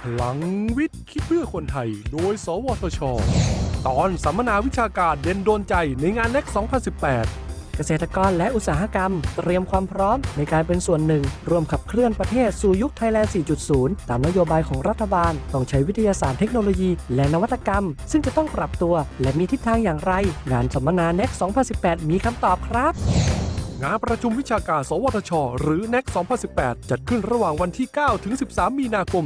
พลังวิทย์คิดเพื่อคนไทย โดย สวทช ตอนสัมมนาวิชาการเด่นโดนใจในงานเน็ก 2018 เกษตรกรและอุตสาหกรรม เตรียมความพร้อมในการเป็นส่วนหนึ่ง ร่วมขับเคลื่อนประเทศสู่ยุคไทยแลนด์ 4.0 ตามนโยบายของรัฐบาล ต้องใช้วิทยาศาสตร์เทคโนโลยีและนวัตกรรม ซึ่งจะต้องปรับตัวและมีทิศทางอย่างไร งานสัมมนา NEXT 2018 มีคำตอบครับ งานประชุมวิชาการ สวทช หรือ NEC 2018 จัดขึ้นระหว่างวันที่ 9 ถึง 13 มีนาคม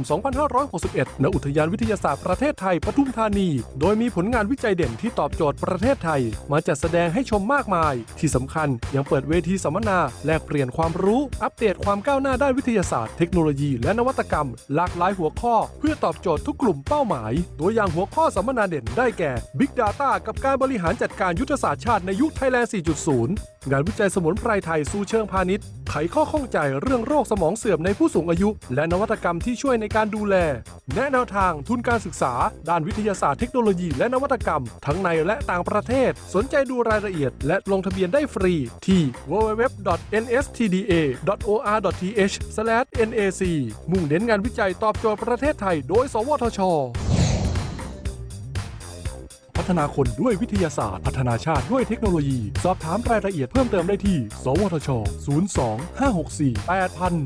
2561 ณ อุทยานวิทยาศาสตร์ประเทศไทย ปทุมธานี โดยมีผลงานวิจัยเด่นที่ตอบโจทย์ประเทศไทย มาจัดแสดงให้ชมมากมาย ที่สำคัญยังเปิดเวทีสัมมนา แลกเปลี่ยนความรู้ อัปเดตความก้าวหน้าด้านวิทยาศาสตร์ เทคโนโลยี และนวัตกรรม หลากหลายหัวข้อ เพื่อตอบโจทย์ทุกกลุ่มเป้าหมาย ตัวอย่างหัวข้อสัมมนาเด่นได้แก่ Big Data กับการบริหารจัดการยุทธศาสตร์ชาติในยุคไทยแลนด์ 4.0 งานวิจัยสมุนไพรไทยสู่เชิงพาณิชย์ ไขข้อข้องใจเรื่องโรคสมองเสื่อมในผู้สูงอายุ และนวัตกรรมที่ช่วยในการดูแล แนะแนวทางทุนการศึกษา ด้านวิทยาศาสตร์เทคโนโลยีและนวัตกรรม ทั้งในและต่างประเทศ สนใจดูรายละเอียด และลงทะเบียนได้ฟรี ที่ www.nstda.or.th/nac มุ่งเน้นงานวิจัยตอบโจทย์ประเทศไทย โดย สวทช ฒนาคนด้วยวิทยาศาสตร์ พัฒนาชาติด้วยเทคโนโลยี สอบถามรายละเอียดเพิ่มเติมได้ที่ สวทช 02 564 8000